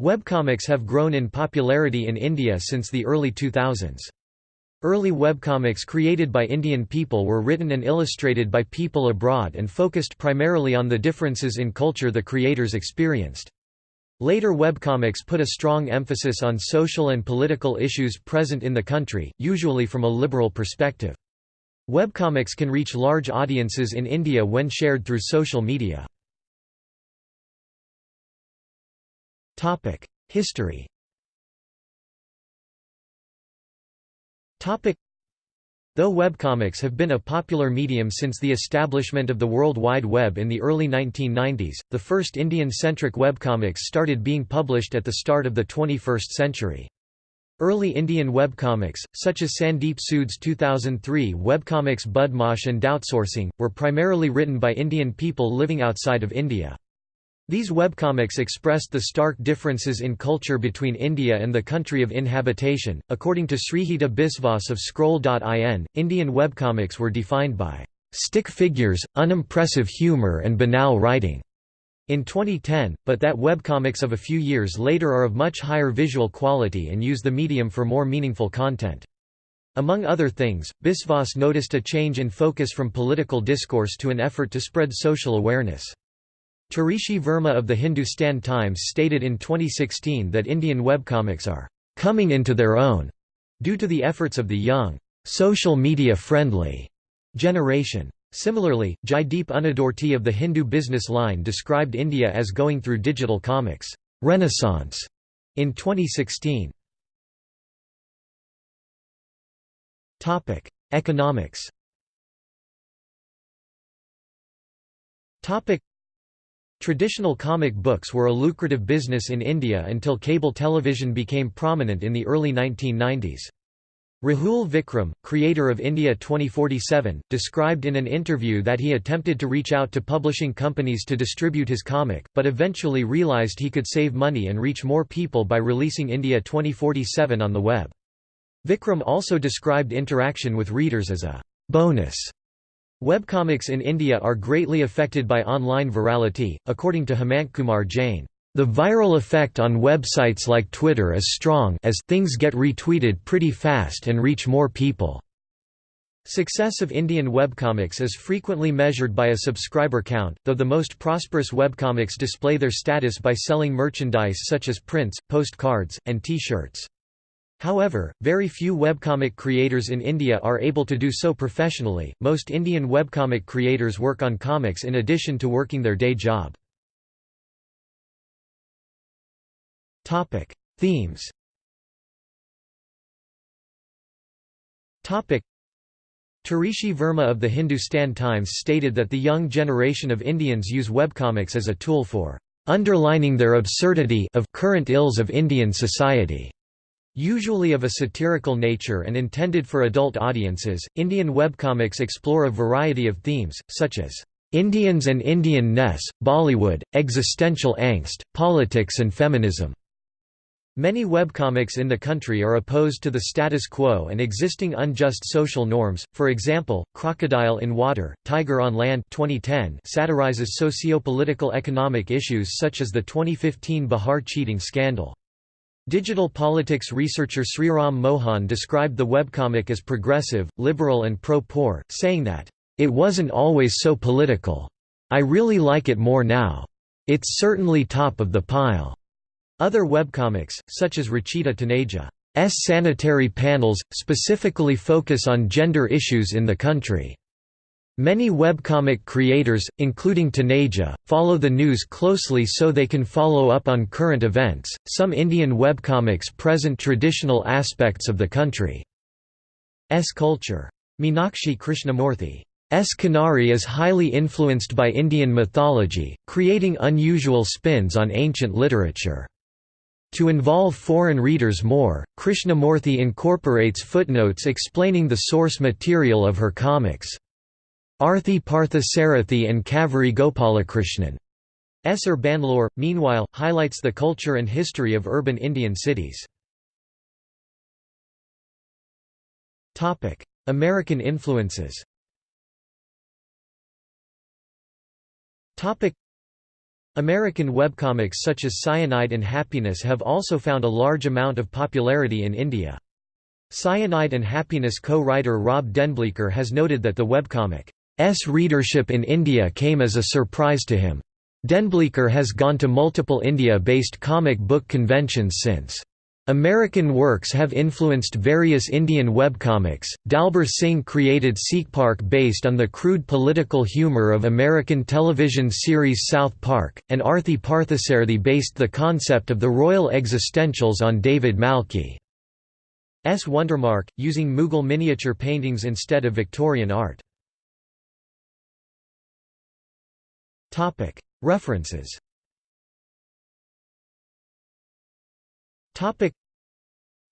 Webcomics have grown in popularity in India since the early 2000s. Early webcomics created by Indian people were written and illustrated by people abroad and focused primarily on the differences in culture the creators experienced. Later webcomics put a strong emphasis on social and political issues present in the country, usually from a liberal perspective. Webcomics can reach large audiences in India when shared through social media. History Though webcomics have been a popular medium since the establishment of the World Wide Web in the early 1990s, the first Indian-centric webcomics started being published at the start of the 21st century. Early Indian webcomics, such as Sandeep Sood's 2003 webcomics Budmash and Doubtsourcing, were primarily written by Indian people living outside of India. These webcomics expressed the stark differences in culture between India and the country of inhabitation. According to Srihita Biswas of Scroll.in, Indian webcomics were defined by stick figures, unimpressive humor, and banal writing. In 2010, but that webcomics of a few years later are of much higher visual quality and use the medium for more meaningful content. Among other things, Biswas noticed a change in focus from political discourse to an effort to spread social awareness. Tarishi Verma of the Hindustan Times stated in 2016 that Indian webcomics are coming into their own due to the efforts of the young, social media friendly generation. Similarly, Jaideep Unudurti of the Hindu Business Line described India as going through digital comics renaissance in 2016. Topic: Economics. Topic: Traditional comic books were a lucrative business in India until cable television became prominent in the early 1990s. Rahul Vikram, creator of India 2047, described in an interview that he attempted to reach out to publishing companies to distribute his comic, but eventually realized he could save money and reach more people by releasing India 2047 on the web. Vikram also described interaction with readers as a bonus Webcomics in India are greatly affected by online virality, according to Hemantkumar Jain. The viral effect on websites like Twitter is strong as things get retweeted pretty fast and reach more people. Success of Indian webcomics is frequently measured by a subscriber count, though the most prosperous webcomics display their status by selling merchandise such as prints, postcards, and T-shirts. However, very few webcomic creators in India are able to do so professionally. Most Indian webcomic creators work on comics in addition to working their day job. Topic: Themes. Topic: Tarishi Verma of the Hindustan Times stated that the young generation of Indians use webcomics as a tool for underlining their absurdity of current ills of Indian society. Usually of a satirical nature and intended for adult audiences, Indian webcomics explore a variety of themes, such as Indians and Indian ness, Bollywood, existential angst, politics and feminism. Many webcomics in the country are opposed to the status quo and existing unjust social norms, for example, Crocodile in Water, Tiger on Land 2010 satirizes socio-political economic issues such as the 2015 Bihar cheating scandal. Digital politics researcher Sriram Mohan described the webcomic as progressive, liberal and pro-poor, saying that, "...it wasn't always so political. I really like it more now. It's certainly top of the pile." Other webcomics, such as Rachita Taneja's sanitary panels, specifically focus on gender issues in the country. Many webcomic creators, including Taneja, follow the news closely so they can follow up on current events. Some Indian webcomics present traditional aspects of the country's culture. Meenakshi Krishnamurthy's Kanari is highly influenced by Indian mythology, creating unusual spins on ancient literature. To involve foreign readers more, Krishnamurthy incorporates footnotes explaining the source material of her comics. Arthi Parthasarathy and Kaveri Gopalakrishnan S. Bangalore, meanwhile, highlights the culture and history of urban Indian cities. American influences American webcomics such as Cyanide and Happiness have also found a large amount of popularity in India. Cyanide and Happiness co-writer Rob DenBleyker has noted that the webcomic's readership in India came as a surprise to him. DenBleyker has gone to multiple India-based comic book conventions since. American works have influenced various Indian webcomics. Dalbir Singh created Sikh Park based on the crude political humor of American television series South Park, and Arthi Parthasarathy based the concept of the royal existentials on David Malki's Wondermark, using Mughal miniature paintings instead of Victorian art. References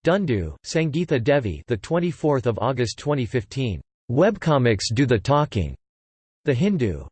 Dundoo, Sangeetha Devi, the 24th of August 2015. Webcomics do the talking. The Hindu.